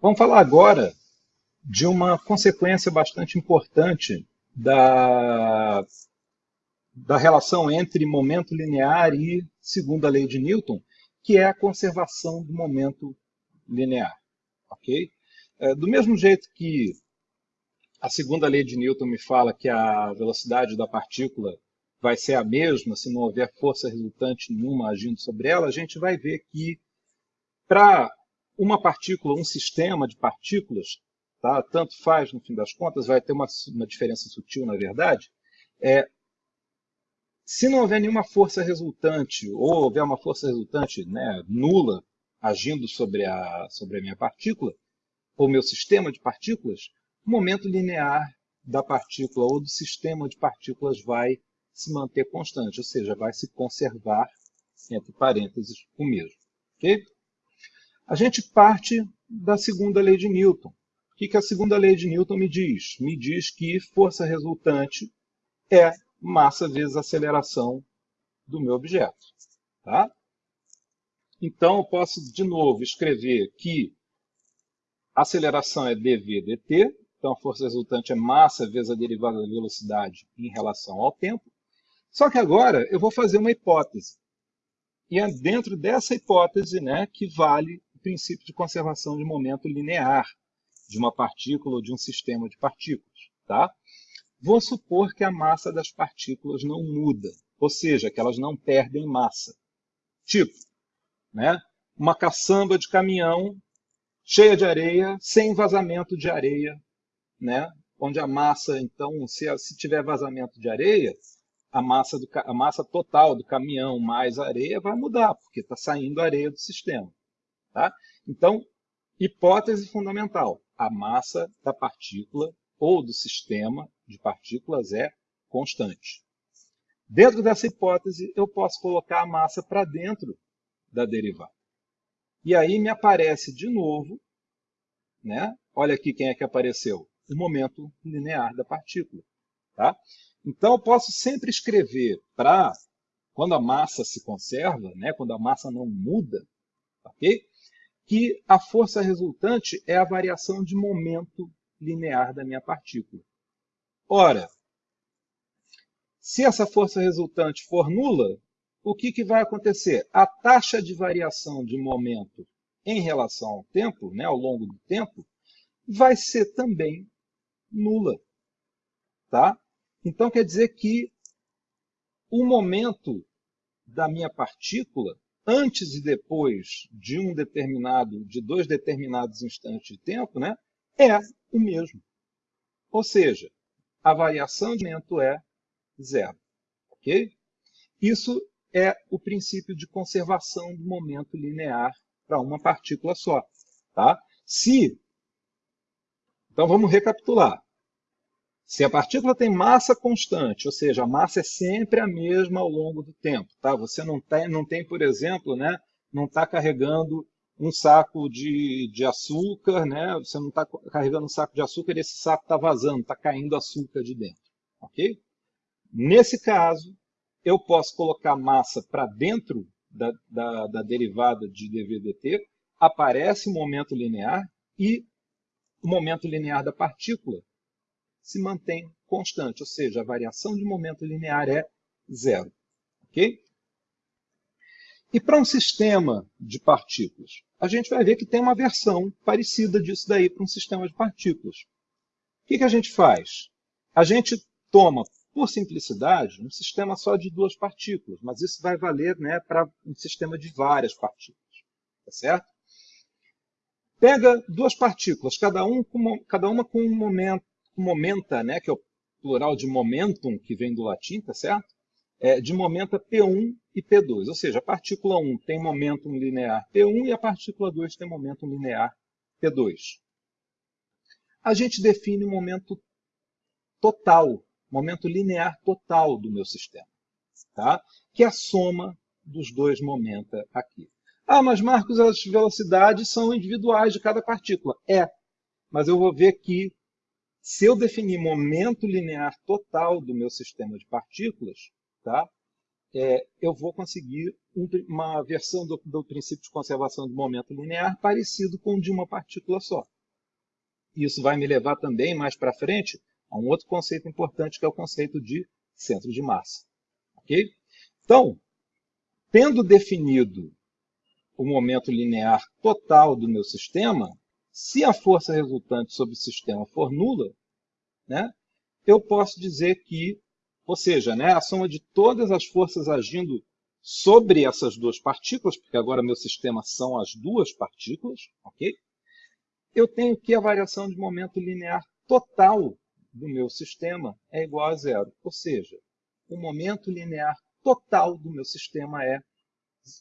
Vamos falar agora de uma consequência bastante importante da, da relação entre momento linear e segunda lei de Newton, que é a conservação do momento linear. ok? É, do mesmo jeito que a segunda lei de Newton me fala que a velocidade da partícula vai ser a mesma se não houver força resultante nenhuma agindo sobre ela, a gente vai ver que para uma partícula, um sistema de partículas, tá? tanto faz no fim das contas, vai ter uma, uma diferença sutil na verdade, é, se não houver nenhuma força resultante, ou houver uma força resultante né, nula agindo sobre a, sobre a minha partícula, ou meu sistema de partículas, o momento linear da partícula ou do sistema de partículas vai se manter constante, ou seja, vai se conservar, entre parênteses, o mesmo. Okay? A gente parte da segunda lei de Newton. O que, que a segunda lei de Newton me diz? Me diz que força resultante é massa vezes aceleração do meu objeto. Tá? Então, eu posso, de novo, escrever que aceleração é dv dt, então a força resultante é massa vezes a derivada da velocidade em relação ao tempo. Só que agora eu vou fazer uma hipótese. E é dentro dessa hipótese né, que vale princípio de conservação de momento linear de uma partícula ou de um sistema de partículas. Tá? Vou supor que a massa das partículas não muda, ou seja, que elas não perdem massa. Tipo, né, uma caçamba de caminhão cheia de areia, sem vazamento de areia, né, onde a massa, então, se, se tiver vazamento de areia, a massa, do, a massa total do caminhão mais areia vai mudar, porque está saindo areia do sistema. Tá? Então, hipótese fundamental: a massa da partícula ou do sistema de partículas é constante. Dentro dessa hipótese, eu posso colocar a massa para dentro da derivada. E aí me aparece de novo, né? olha aqui quem é que apareceu, o momento linear da partícula. Tá? Então, eu posso sempre escrever para, quando a massa se conserva, né? quando a massa não muda, ok? Que a força resultante é a variação de momento linear da minha partícula. Ora, se essa força resultante for nula, o que, que vai acontecer? A taxa de variação de momento em relação ao tempo, né, ao longo do tempo, vai ser também nula. Tá? Então, quer dizer que o momento da minha partícula antes e depois de um determinado, de dois determinados instantes de tempo, né, é o mesmo. Ou seja, a variação de momento é zero. Ok? Isso é o princípio de conservação do momento linear para uma partícula só. Tá? Se, então vamos recapitular. Se a partícula tem massa constante, ou seja, a massa é sempre a mesma ao longo do tempo, tá? Você não tem, não tem por exemplo, né, não está carregando um saco de, de açúcar, né? Você não está carregando um saco de açúcar e esse saco está vazando, está caindo açúcar de dentro, ok? Nesse caso, eu posso colocar massa para dentro da, da, da derivada de dvdt, aparece o momento linear e o momento linear da partícula se mantém constante, ou seja, a variação de momento linear é zero. ok? E para um sistema de partículas, a gente vai ver que tem uma versão parecida disso daí para um sistema de partículas. O que, que a gente faz? A gente toma, por simplicidade, um sistema só de duas partículas, mas isso vai valer né, para um sistema de várias partículas. Tá certo? Pega duas partículas, cada, um com, cada uma com um momento, momenta, né, que é o plural de momentum, que vem do latim, tá certo? É, de momenta P1 e P2. Ou seja, a partícula 1 tem momentum linear P1 e a partícula 2 tem momentum linear P2. A gente define o momento total, momento linear total do meu sistema, tá? que é a soma dos dois momenta aqui. Ah, mas Marcos, as velocidades são individuais de cada partícula. É, mas eu vou ver que se eu definir momento linear total do meu sistema de partículas, tá? é, eu vou conseguir um, uma versão do, do princípio de conservação do momento linear parecido com o de uma partícula só. Isso vai me levar também, mais para frente, a um outro conceito importante, que é o conceito de centro de massa. Okay? Então, tendo definido o momento linear total do meu sistema, se a força resultante sobre o sistema for nula, né, eu posso dizer que, ou seja, né, a soma de todas as forças agindo sobre essas duas partículas, porque agora meu sistema são as duas partículas, ok? Eu tenho que a variação de momento linear total do meu sistema é igual a zero. Ou seja, o momento linear total do meu sistema é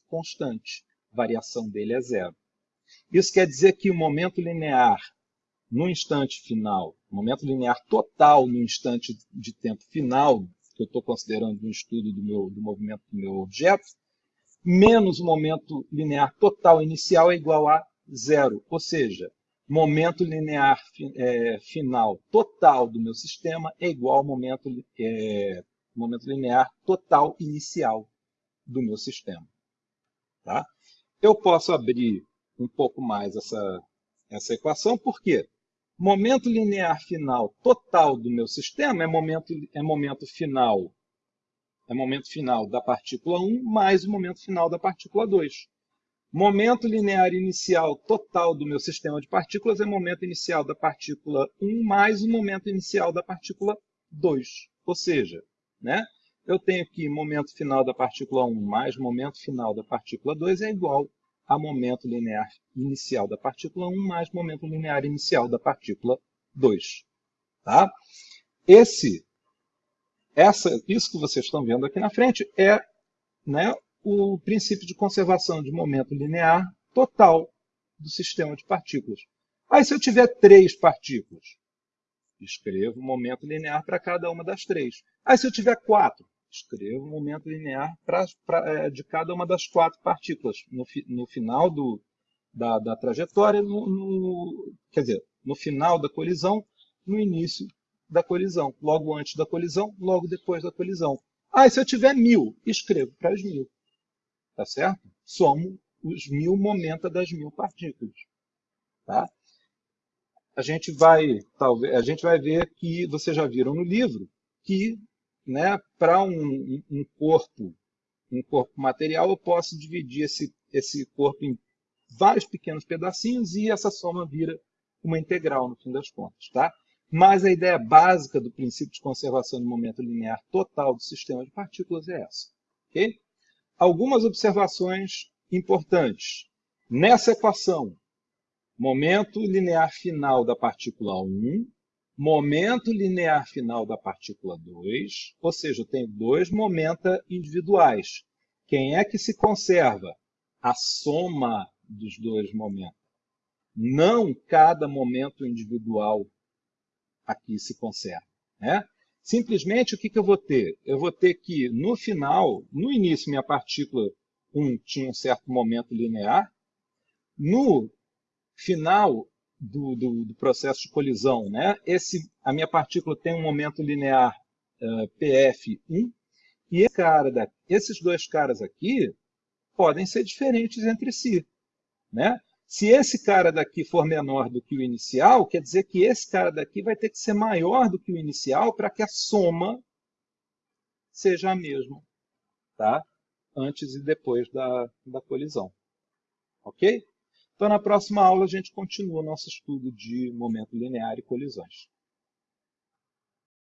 constante. A variação dele é zero. Isso quer dizer que o momento linear no instante final, o momento linear total no instante de tempo final, que eu estou considerando no estudo do, meu, do movimento do meu objeto, menos o momento linear total inicial é igual a zero. Ou seja, momento linear é, final total do meu sistema é igual ao momento, é, momento linear total inicial do meu sistema. Tá? Eu posso abrir um pouco mais essa, essa equação, por quê? Momento linear final total do meu sistema é momento, é momento final é momento final da partícula 1 mais o momento final da partícula 2. Momento linear inicial total do meu sistema de partículas é momento inicial da partícula 1 mais o momento inicial da partícula 2. Ou seja, né, eu tenho que momento final da partícula 1 mais momento final da partícula 2 é igual a momento linear inicial da partícula 1 mais momento linear inicial da partícula 2. Tá? Esse, essa, isso que vocês estão vendo aqui na frente é né, o princípio de conservação de momento linear total do sistema de partículas. Aí, se eu tiver três partículas, escrevo o momento linear para cada uma das três. Aí, se eu tiver quatro, escrevo o momento linear pra, pra, é, de cada uma das quatro partículas no, no final do, da, da trajetória, no, no, quer dizer, no final da colisão, no início da colisão, logo antes da colisão, logo depois da colisão. Ah, e se eu tiver mil, escrevo para as mil. Tá certo? Somo os mil momentos das mil partículas. Tá? A gente vai, talvez, a gente vai ver que vocês já viram no livro que né, para um, um, corpo, um corpo material, eu posso dividir esse, esse corpo em vários pequenos pedacinhos e essa soma vira uma integral no fim das contas. Tá? Mas a ideia básica do princípio de conservação de momento linear total do sistema de partículas é essa. Okay? Algumas observações importantes. Nessa equação, momento linear final da partícula 1 momento linear final da partícula 2, ou seja, eu tenho dois momentos individuais. Quem é que se conserva? A soma dos dois momentos. Não cada momento individual aqui se conserva. Né? Simplesmente, o que, que eu vou ter? Eu vou ter que, no final, no início, minha partícula 1 tinha um certo momento linear. No final, do, do, do, processo de colisão. Né? Esse, a minha partícula tem um momento linear uh, PF1, e esse cara da, esses dois caras aqui podem ser diferentes entre si. Né? Se esse cara daqui for menor do que o inicial, quer dizer que esse cara daqui vai ter que ser maior do que o inicial para que a soma seja a mesma, tá? antes e depois da, da colisão. Ok? Então, na próxima aula, a gente continua nosso estudo de momento linear e colisões.